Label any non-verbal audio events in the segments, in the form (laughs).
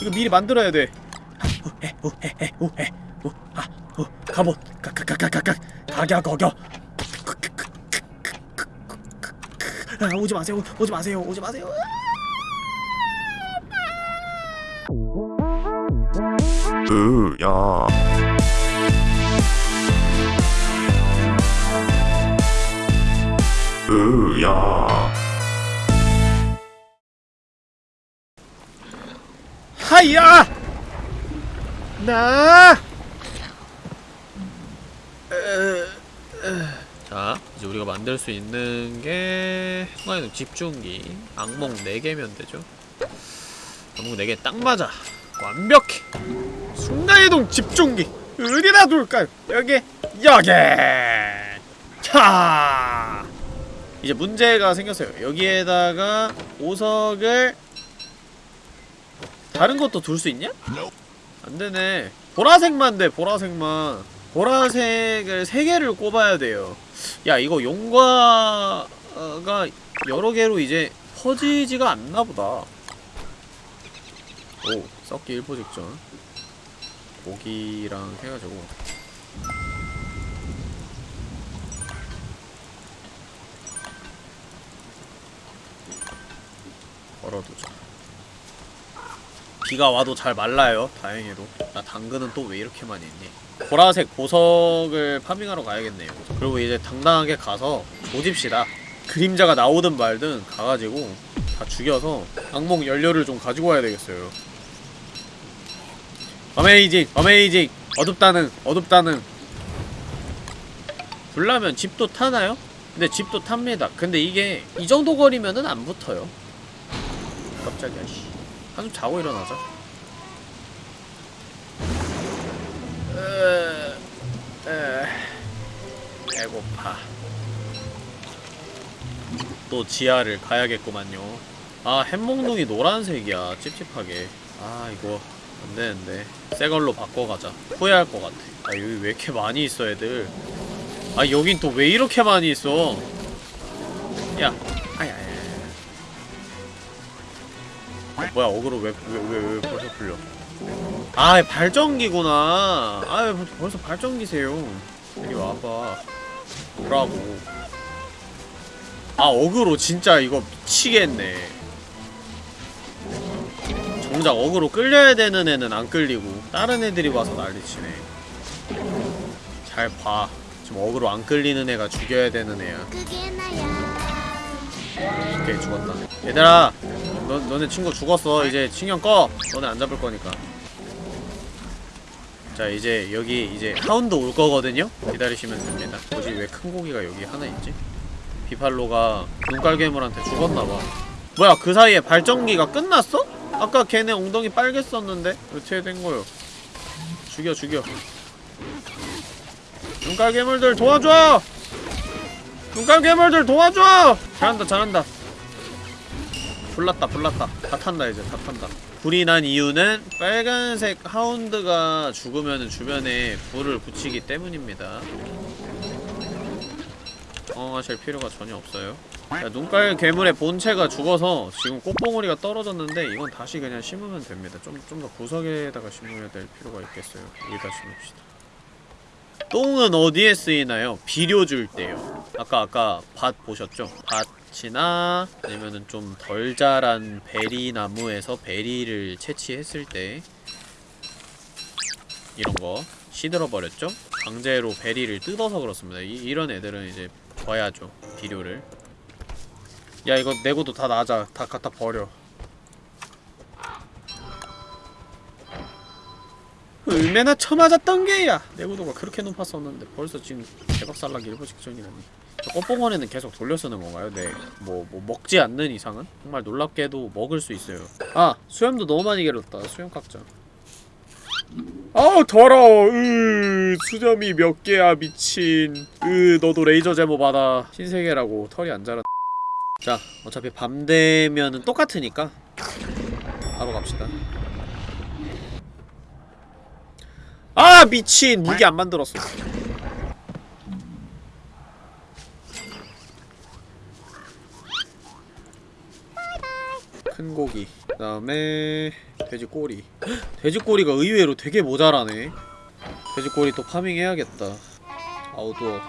이거 미리 만들어야 돼. 갑옷 가가가가가가. 가겨 거겨. 아 오지 마세요. 오지 마세요. 오지 마세요. 으야. 으야 하야! 나! 자, 이제 우리가 만들 수 있는 게 순간이동 집중기. 악몽 4개면 되죠. 악몽 4개 딱 맞아. 완벽해. 순간이동 집중기. 어디다 둘까요? 여기 여기! 자 이제 문제가 생겼어요. 여기에다가 보석을 다른 것도 둘 수 있냐? 안되네. 보라색만 돼 보라색만. 보라색을 3개를 꼽아야 돼요. 야 이거 용과가 여러 개로 이제 퍼지지가 않나 보다. 오 썩기 1포 직전. 고기랑 해가지고. 걸어두자 비가 와도 잘 말라요. 다행히도. 나 당근은 또 왜 이렇게 많이 있니? 보라색 보석을 파밍하러 가야겠네요. 그리고 이제 당당하게 가서 조집시다. 그림자가 나오든 말든 가가지고 다 죽여서 악몽 연료를 좀 가지고 와야 되겠어요. amazing amazing! 어둡다는 어둡다는. 불나면 집도 타나요? 근데 집도 탑니다. 근데 이게 이 정도 거리면은 안 붙어요. 깜짝이야 씨 한숨 자고 일어나자. 으, 으, 배고파. 또 지하를 가야겠구만요. 아 햄몽둥이 노란색이야 찝찝하게. 아 이거 안되는데. 새걸로 바꿔가자. 후회할 것 같아. 아 여기 왜 이렇게 많이 있어 애들? 아 여긴 또 왜 이렇게 많이 있어? 야 뭐야 어그로 왜 왜 왜 왜 벌써 풀려? 아 발전기구나. 아 벌써 발전기세요? 이리 와봐 뭐라고. 아 어그로 진짜 이거 미치겠네. 정작 어그로 끌려야 되는 애는 안 끌리고 다른 애들이 와서 난리치네. 잘봐. 지금 어그로 안 끌리는 애가 죽여야 되는 애야. 오케이 죽었다. 얘들아 너, 너네 친구 죽었어. 이제 신경 꺼. 너네 안 잡을 거니까. 자 이제 여기 이제 hound 올 거거든요? 기다리시면 됩니다. 뭐지? 왜 큰 고기가 여기 하나 있지? beefalo가 눈깔괴물한테 죽었나봐. 뭐야 그 사이에 발전기가 끝났어? 아까 걔네 엉덩이 빨갰었는데? 어떻게 된 거요. 죽여 죽여. 눈깔괴물들 도와줘! 눈깔괴물들 도와줘! 잘한다 잘한다 불났다 불났다. 다 탄다 이제. 다 탄다. 불이 난 이유는 빨간색 하운드가 죽으면 주변에 불을 붙이기 때문입니다. 당황하실 필요가 전혀 없어요. 야, 눈깔 괴물의 본체가 죽어서 지금 꽃봉오리가 떨어졌는데 이건 다시 그냥 심으면 됩니다. 좀 좀 더 구석에다가 심어야 될 필요가 있겠어요. 여기다 심읍시다. 똥은 어디에 쓰이나요? 비료 줄 때요. 아까 아까 밭 보셨죠? 밭 이나 아니면은 좀 덜 자란 베리 나무에서 베리를 채취했을 때 이런 거 시들어버렸죠? 강제로 베리를 뜯어서 그렇습니다. 이, 이런 애들은 이제 버야죠 비료를. 야 이거 내고도 다 놔자. 다 갖다 버려. 얼마나 처맞았던 게야. 내구도가 그렇게 높았었는데 벌써 지금 대박살나기 일보 직전이라니 저 꽃봉원에는 계속 돌려 쓰는 건가요? 네. 뭐, 뭐 먹지 않는 이상은? 정말 놀랍게도 먹을 수 있어요. 아! 수염도 너무 많이 길었다. 수염 깎자. 아우 더러워. 으 수염이 몇 개야 미친. 으 너도 레이저 제모 받아. 신세계라고 털이 안 자라 자 어차피 밤 되면은 똑같으니까 바로 갑시다. 아 미친. 무기 안 만들었어 큰 고기 그 다음에 돼지 꼬리. 돼지 꼬리가 의외로 되게 모자라네. 돼지 꼬리 또 파밍 해야겠다. 아우도어.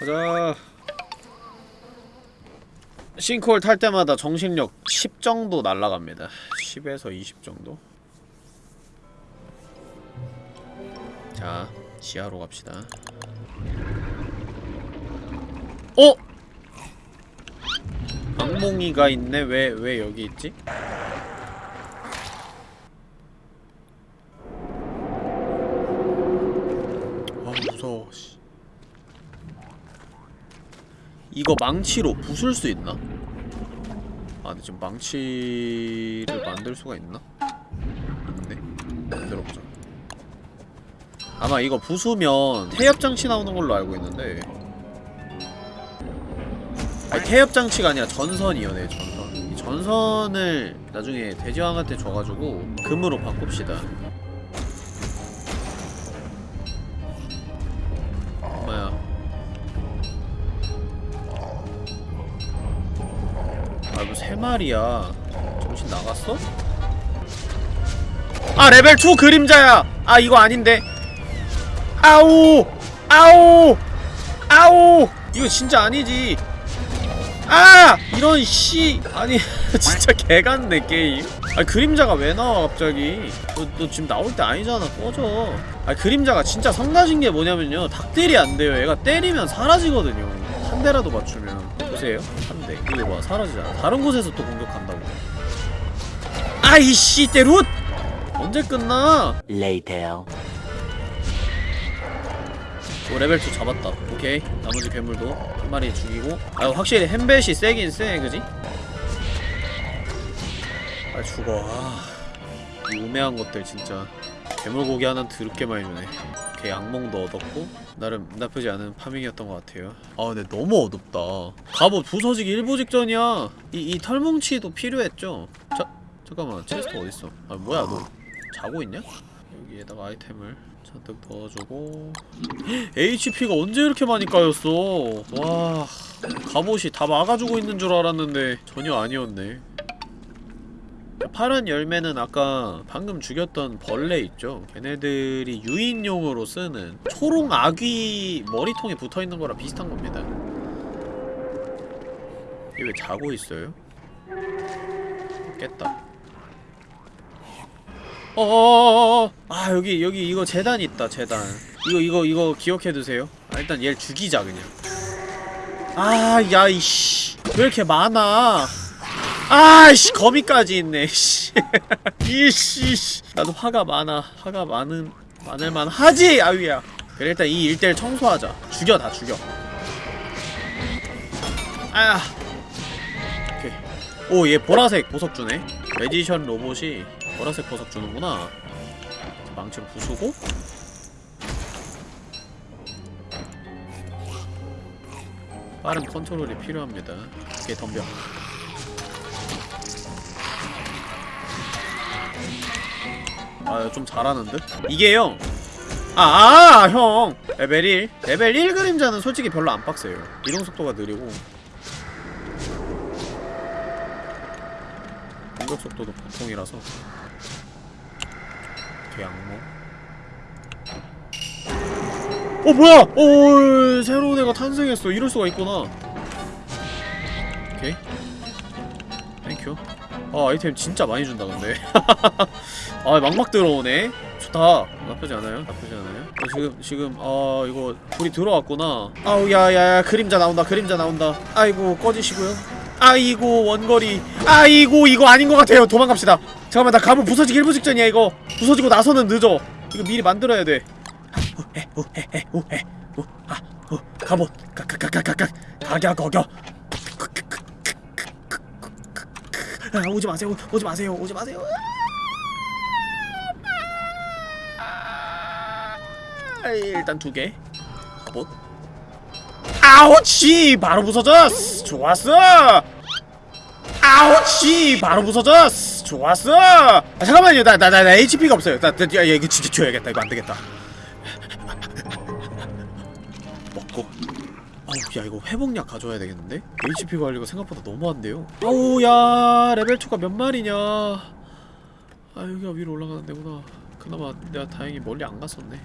가자. 싱크홀 탈 때마다 정신력 10 정도 날라갑니다. 10에서 20 정도 자 지하로 갑시다 어? 악몽이가 있네 왜 왜 여기 있지? 아 무서워 씨. 이거 망치로 부술 수 있나? 아 근데 지금 망치를 만들 수가 있나? 있네 만들어보자 아마 이거 부수면 태엽장치 나오는 걸로 알고 있는데. 아니 태엽장치가 아니라 전선이요 네 전선. 이 전선을 나중에 돼지왕한테 줘가지고 금으로 바꿉시다. 엄마야? 아이고 세 마리야. 정신 나갔어? 아 레벨 2 그림자야! 아 이거 아닌데 아우 아우 아우. 이거 진짜 아니지. 아 이런 씨. 아니 (laughs) 진짜 개같네 게임. 아 그림자가 왜 나와 갑자기? 너, 너 지금 나올 때 아니잖아 꺼져. 아 그림자가 진짜 성가신 게 뭐냐면요. 닥딜이 안 돼요. 얘가 때리면 사라지거든요. 한 대라도 맞추면. 보세요. 한대. 이거 봐 사라지잖아. 다른 곳에서 또 공격한다고. 아이씨 때룻! 언제 끝나? Later. 오 레벨 2 잡았다. 오케이. 나머지 괴물도 한 마리 죽이고. 아 확실히 햄벳이 세긴 세 그지? 아 죽어. 아, 이 우매한 것들 진짜. 괴물고기 하나 드럽게 많이 주네. 오케이 악몽도 얻었고. 나름 나쁘지 않은 파밍이었던 것 같아요. 아 근데 너무 어둡다. 갑옷 부서지기 일보 직전이야. 이, 이 털뭉치도 필요했죠? 자, 잠깐만. 체스터 어딨어? 아 뭐야 너 자고 있냐? 여기에다가 아이템을 잔뜩 넣어주고. HP가 언제 이렇게 많이 까였어? 와 갑옷이 다 막아주고 있는 줄 알았는데 전혀 아니었네. 파란 열매는 아까 방금 죽였던 벌레 있죠? 걔네들이 유인용으로 쓰는 초롱 아귀 머리통에 붙어있는 거랑 비슷한 겁니다. 얘 왜 자고 있어요? 깼다 어어어어. 아 여기 여기 이거 재단 있다 재단. 이거 이거 이거 기억해두세요. 아, 일단 얘를 죽이자 그냥. 아 야이씨. 왜 이렇게 많아? 아이씨 거미까지 있네 씨. (laughs) 이씨 나도 화가 많아 화가 많은 많을만 하지 아위야. 그래 일단 이 일대를 청소하자. 죽여 다 죽여. 아. 오케이. 오 얘 보라색 보석 주네. magician 로봇이 보라색 보석 주는구나. 망치로 부수고. 빠른 컨트롤이 필요합니다. 오케이 덤벼. 아좀 잘하는 듯? 이게요 아, 아, 형! 레벨 1 레벨 1 그림자는 솔직히 별로 안 빡세요. 이동 속도가 느리고. 공격 속도도 보통이라서 대양모? 어 뭐야! 어 새로운 애가 탄생했어. 이럴 수가 있구나. 오케이. thank you 아 아이템 진짜 많이 준다 근데. (laughs) 아 막막 들어오네. 좋다. 나쁘지 않아요. 나쁘지 않아요. 어, 지금 지금 아 이거 불이 들어왔구나. 아우 야야야 그림자 나온다 그림자 나온다. 아이고 꺼지시고요. 아이고 원거리. 아이고 이거 아닌 것 같아요. 도망갑시다 잠깐만 나 가면 부서지기 일부 직전이야 이거. 부서지고 나서는 늦어. 이거 미리 만들어야 돼. 가봇 가가가가가 가겨 거겨. 아 오지 마세요. 오지 마세요. 오지 마세요. 아, 일단 두개. 가봇 아우치 바로 부서졌어. 좋았어. 아우치 바로 부서졌어 좋았어! 아, 잠깐만요. 나 나나 HP가 없어요. 나, 나 야, 이거 진짜 줘야겠다. 이거 안 되겠다. (laughs) 아우 야 이거 회복약 가져와야 되겠는데? HP 관리가 생각보다 너무 안 돼요? 아우 야 레벨 2가 몇 마리냐? 아 여기가 위로 올라가는 데구나. 그나마 내가 다행히 멀리 안 갔었네.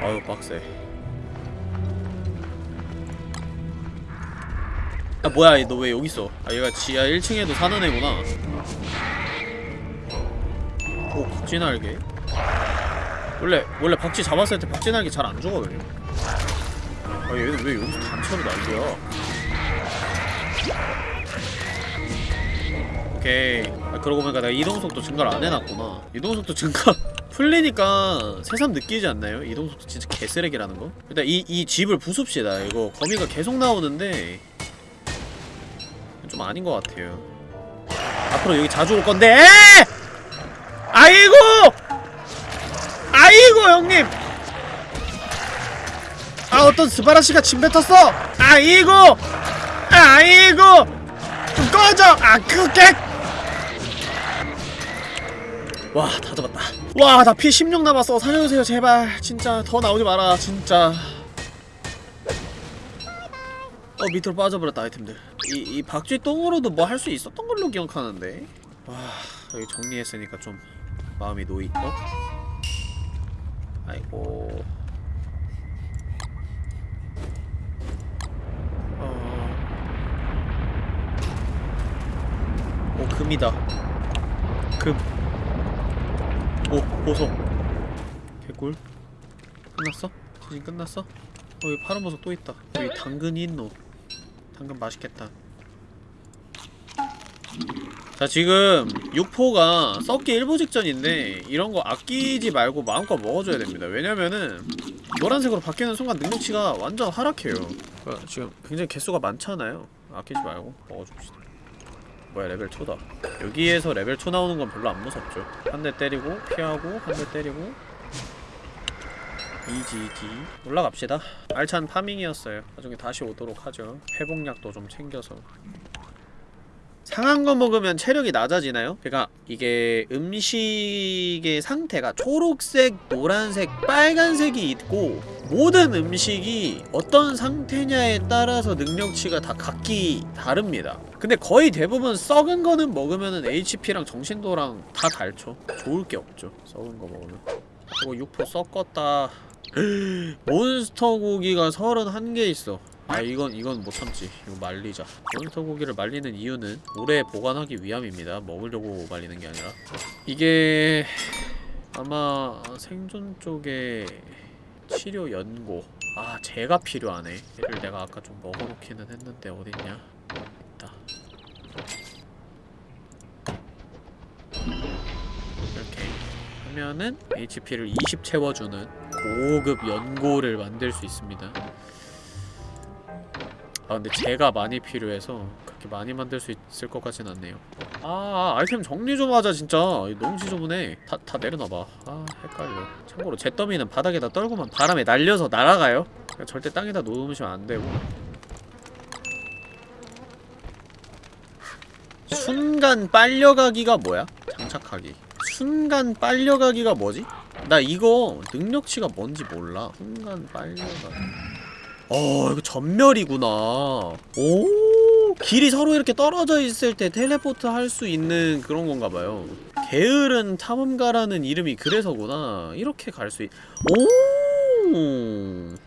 아유 빡세 아 뭐야 너 왜 여기 있어? 아 얘가 지하 1층에도 사는 애구나. 오 박쥐날개 원래 원래 박쥐 잡았을 때 박쥐날개 잘 안 죽어요 아 얘는 왜 여기서 단체로 날개야? 오케이. 아 그러고 보니까 내가 이동속도 증가를 안 해놨구나. 이동속도 증가 (laughs) 풀리니까 새삼 느끼지 않나요? 이동속도 진짜 개쓰레기라는 거? 일단 이, 이 집을 부숩시다. 이거 거미가 계속 나오는데 좀 아닌 것 같아요. 앞으로 여기 자주 올 건데 아이고! 아이고 형님! 아 어떤 스바라시가 침 뱉었어? 아이고! 아이고! 좀 꺼져! 아 그게! 와다 잡았다. 와 나 피 16 남았어. 살려주세요 제발. 진짜 더 나오지 마라 진짜. 어 밑으로 빠져버렸다 아이템들 이, 이 박쥐 똥으로도 뭐 할 수 있었던 걸로 기억하는데. 와 여기 정리했으니까 좀 마음이 놓이 어? 아이고. 어... 오 금이다. 금. 오, 보석. 개꿀. 끝났어? 지진 끝났어? 어 여기 파란 보석 또 있다. 여기 당근이 있노 당근 맛있겠다. 자 지금 육포가 썩기 일보 직전인데 이런 거 아끼지 말고 마음껏 먹어줘야 됩니다. 왜냐면은 노란색으로 바뀌는 순간 능력치가 완전 하락해요. 그러니까 지금 굉장히 개수가 많잖아요. 아끼지 말고 먹어줍시다. 뭐야 레벨 2다. 여기에서 레벨 2 나오는 건 별로 안 무섭죠. 한 대 때리고 피하고 한 대 때리고 easy지 올라갑시다 알찬 파밍이었어요 나중에 다시 오도록 하죠 회복약도 좀 챙겨서 상한 거 먹으면 체력이 낮아지나요? 그러니까 이게 음식의 상태가 초록색, 노란색, 빨간색이 있고 모든 음식이 어떤 상태냐에 따라서 능력치가 다 각기 다릅니다. 근데 거의 대부분 썩은 거는 먹으면은 HP랑 정신도랑 다 닳죠. 좋을 게 없죠. 썩은 거 먹으면. 이거 육포 썩었다. 몬스터 고기가 31개 있어. 아 이건 이건 못 참지. 이거 말리자. 몬스터 고기를 말리는 이유는 오래 보관하기 위함입니다. 먹으려고 말리는 게 아니라. 이게 아마 생존 쪽에 치료 연고. 아 제가 필요하네. 얘를 내가 아까 좀 먹어놓기는 했는데 어딨냐? 있다. 이렇게 하면은 HP를 20 채워주는 고급 연고를 만들 수 있습니다. 아 근데 제가 많이 필요해서 그렇게 많이 만들 수 있을 것 같진 않네요. 아 아이템 정리 좀 하자 진짜. 너무 지저분해. 다, 다 내려놔봐. 아 헷갈려. 참고로 제 더미는 바닥에다 떨구면 바람에 날려서 날아가요. 그러니까 절대 땅에다 놓으시면 안 되고. 순간 빨려가기가 뭐야? 장착하기. 순간 빨려가기가 뭐지? 나 이거 능력치가 뭔지 몰라. 순간 빨려가기 어 이거 전멸이구나. 오 길이 서로 이렇게 떨어져 있을 때 텔레포트 할 수 있는 그런 건가 봐요. 게으른 탐험가라는 이름이 그래서구나. 이렇게 갈 수 있... 오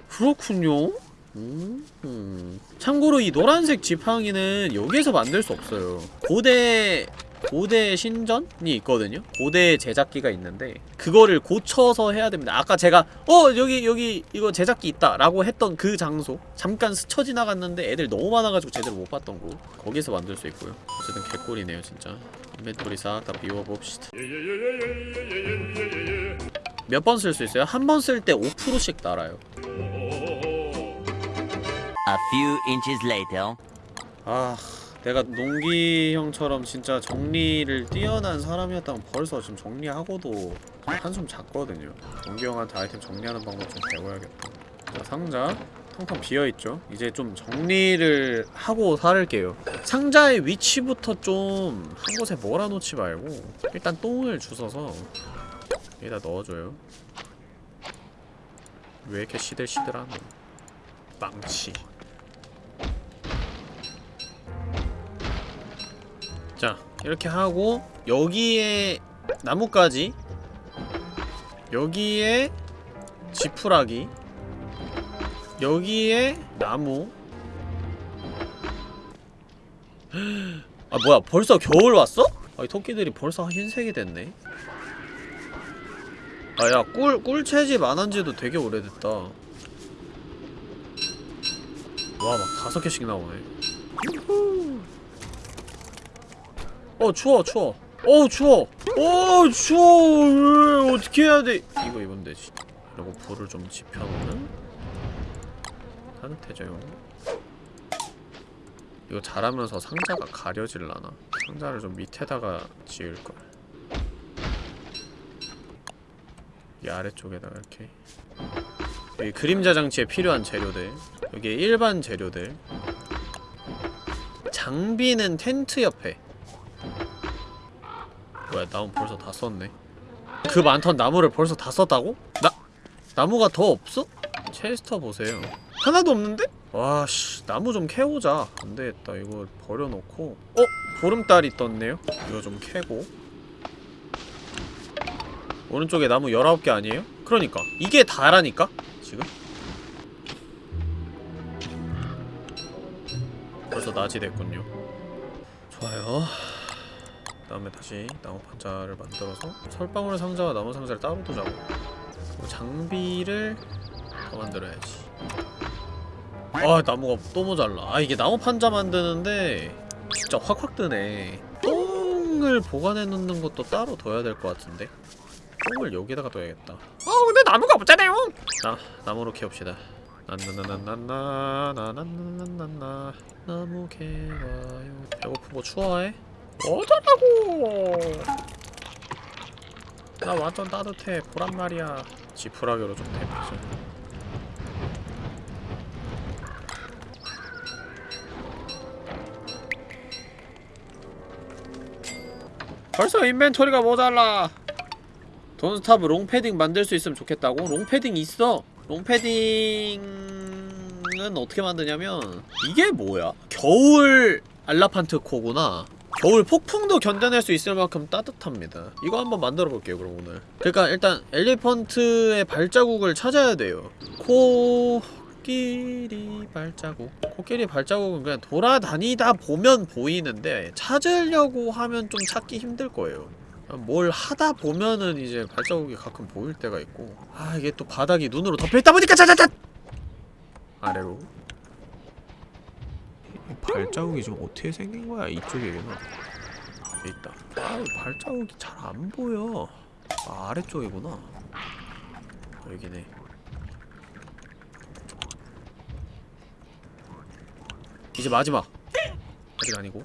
그렇군요. 음. 참고로 이 노란색 지팡이는 여기에서 만들 수 없어요. 고대 고대 신전이 있거든요? 고대 제작기가 있는데 그거를 고쳐서 해야 됩니다 아까 제가 어 여기 여기 이거 제작기 있다 라고 했던 그 장소 잠깐 스쳐 지나갔는데 애들 너무 많아가지고 제대로 못 봤던 곳 거기서 만들 수 있고요 어쨌든 개꿀이네요 진짜 인벤토리 싹 다 비워봅시다 몇 번 쓸 수 있어요? 한 번 쓸 때 5%씩 날아요 A few inches later. 아 내가 농기 형처럼 진짜 정리를 뛰어난 사람이었다면 벌써 지금 정리하고도 한숨 잤거든요. 농기 형한테 아이템 정리하는 방법 좀 배워야겠다. 자 상자 텅텅 비어있죠? 이제 좀 정리를 하고 살을게요. 상자의 위치부터 좀 한 곳에 몰아놓지 말고 일단 똥을 주워서 여기다 넣어줘요. 왜 이렇게 시들시들하노 망치 자 이렇게 하고 여기에 나뭇가지 여기에 지푸라기 여기에 나무. 아 뭐야 벌써 겨울 왔어? 아이 토끼들이 벌써 흰색이 됐네. 아야 꿀 꿀 채집 안 한지도 되게 오래됐다. 와 막 다섯 개씩 나오네 유후. 어 추워 추워. 어우 추워. 어 추워. 으, 어떻게 해야 돼? 이거 되지 그리고 불을 좀 지펴놓으면 따뜻해져요 이거 자라면서 상자가 가려질라나? 상자를 좀 밑에다가 지을걸. 이 아래쪽에다가 이렇게. 여기 그림자 장치에 필요한 재료들. 여기 일반 재료들. 장비는 텐트 옆에 뭐야 나무 벌써 다 썼네 그 많던 나무를 벌써 다 썼다고? 나 나무가 더 없어? 체스터 보세요 하나도 없는데? 와씨 나무 좀 캐오자 안되겠다 이거 버려놓고 어? 보름달이 떴네요? 이거 좀 캐고 오른쪽에 나무 19개 아니에요? 그러니까 이게 다라니까? 지금? 벌써 낮이 됐군요 좋아요 그 다음에 다시 나무 판자를 만들어서 설방울 상자와 나무 상자를 따로 두자고. 그리고 장비를 더 만들어야지. 아 나무가 또 모자라. 아 이게 나무 판자 만드는데 진짜 확확 뜨네. 똥을 보관해 놓는 것도 따로 둬야 될 것 같은데. 똥을 여기다가 둬야겠다. 어 근데 나무가 없잖아요. 나 나무로 캐웁시다. 나나나나나나나나나나나. 나무 캐와요. 배고프고 추워해? 어쩌라고! 나 완전 따뜻해. 보란 말이야. 지푸라기로 좀 대피죠 벌써 인벤토리가 모자라. Don't Starve 롱패딩 만들 수 있으면 좋겠다고? 롱패딩 있어. 롱패딩은 어떻게 만드냐면 이게 뭐야? 겨울 elephant 코트구나 겨울 폭풍도 견뎌낼 수 있을 만큼 따뜻합니다. 이거 한번 만들어 볼게요 그럼 오늘. 그러니까 일단 elephant의 발자국을 찾아야 돼요. 코끼리 발자국. 코끼리 발자국은 그냥 돌아다니다 보면 보이는데 찾으려고 하면 좀 찾기 힘들 거예요. 뭘 하다 보면은 이제 발자국이 가끔 보일 때가 있고. 아 이게 또 바닥이 눈으로 덮여있다 보니까 짜자자! 아래로. 이 발자국이 좀 어떻게 생긴 거야? 이쪽이구나. 있다. 아 발자국이 잘 안 보여. 아 아래쪽이구나. 여기네. 이제 마지막. 아직 아니고.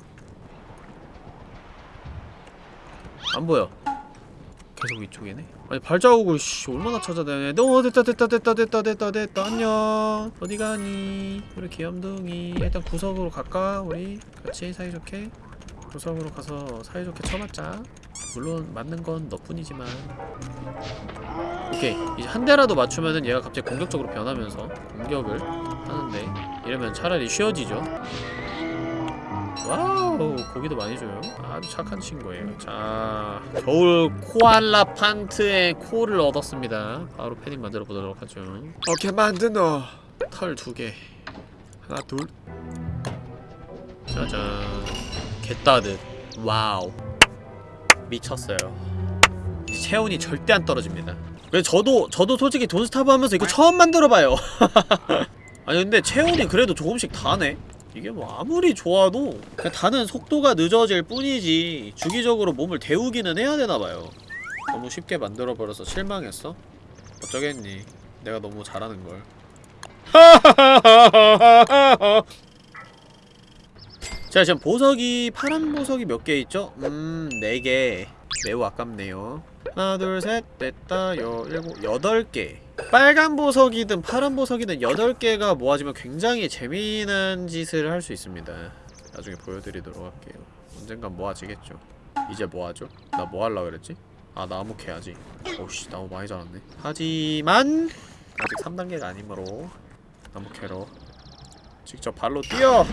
안 보여. 계속 이쪽이네. 아니 발자국을 씨 얼마나 찾아다녀? 어 됐다 됐다 됐다 됐다 됐다 됐다 안녕. 어디 가니? 우리 귀염둥이. 일단 구석으로 갈까? 우리 같이 사이좋게 구석으로 가서 사이좋게 쳐맞자. 물론 맞는 건 너뿐이지만. 오케이 이제 한 대라도 맞추면은 얘가 갑자기 공격적으로 변하면서 공격을 하는데 이러면 차라리 쉬어지죠. wow 고기도 많이 줘요. 아주 착한 친구예요. 자 겨울 코알라 판트의 코를 얻었습니다. 바로 패딩 만들어 보도록 하죠. 오케이 만드노. 털 두 개. 하나 둘. 짜잔. 개따듯. wow. 미쳤어요. 체온이 절대 안 떨어집니다. 그래서 저도 저도 솔직히 돈스타브 하면서 이거 처음 만들어봐요. (laughs) 아니 근데 체온이 그래도 조금씩 다네 이게 뭐 아무리 좋아도 다는 속도가 늦어질 뿐이지 주기적으로 몸을 데우기는 해야 되나봐요. 너무 쉽게 만들어버려서 실망했어? 어쩌겠니? 내가 너무 잘하는걸. (laughs) 자 지금 보석이 파란 보석이 몇 개 있죠? 음... 4개. 매우 아깝네요. 하나 둘셋 넷다. 여 일곱 여덟 개 빨간 보석이든 파란 보석이든 8개가 모아지면 굉장히 재미난 짓을 할 수 있습니다. 나중에 보여드리도록 할게요. 언젠간 모아지겠죠. 이제 뭐하죠? 나 뭐하려고 그랬지? 아 나무 캐야지 오씨 나무 많이 자랐네. 하지만 아직 3단계가 아니므로 나무 캐러 직접 발로 뛰어